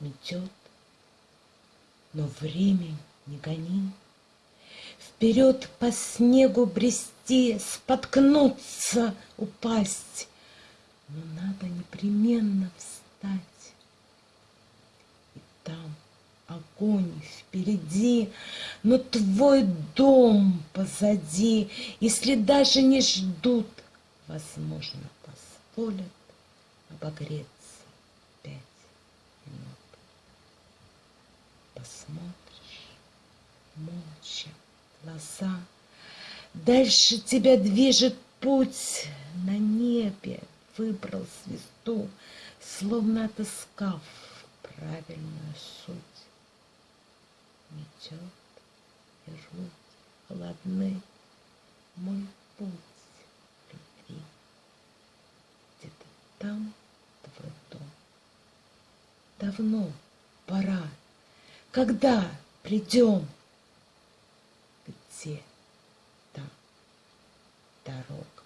метет, но время не гони. Вперед по снегу брести, споткнуться, упасть, но надо непременно встать. И там огонь впереди, но твой дом позади, если даже не ждут, возможно, позволят обогреться Посмотришь молча глаза, дальше тебя движет путь на небе, выбрал звезду, словно отыскав правильную суть. Метет и руки холодны, мой путь любви. Где-то там твой дом. Давно пора, когда придем, где там дорога.